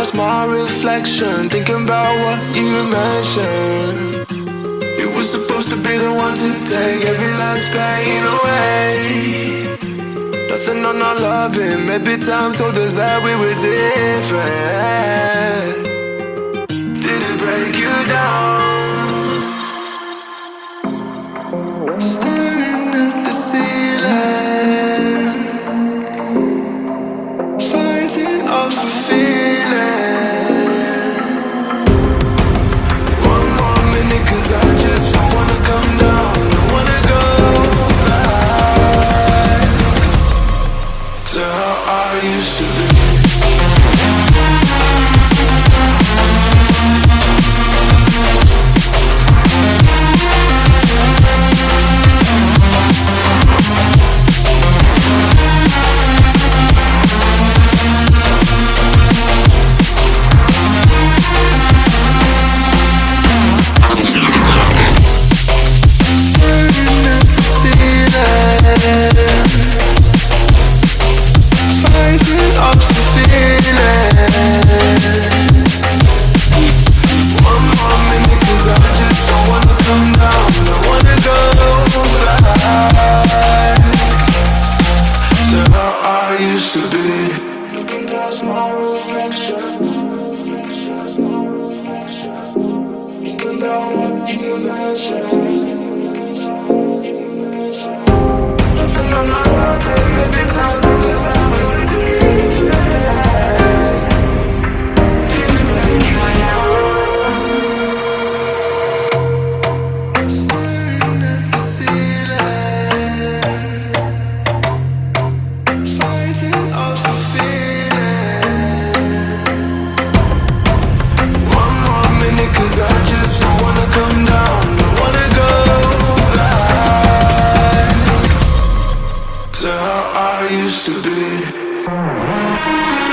reflection, thinking about what you mentioned. You were supposed to be the one to take every last pain away. Nothing on our loving, maybe time told us that we were different. Did it break you down? Staring at the ceiling, fighting off a feeling. I used to be. You I used to be.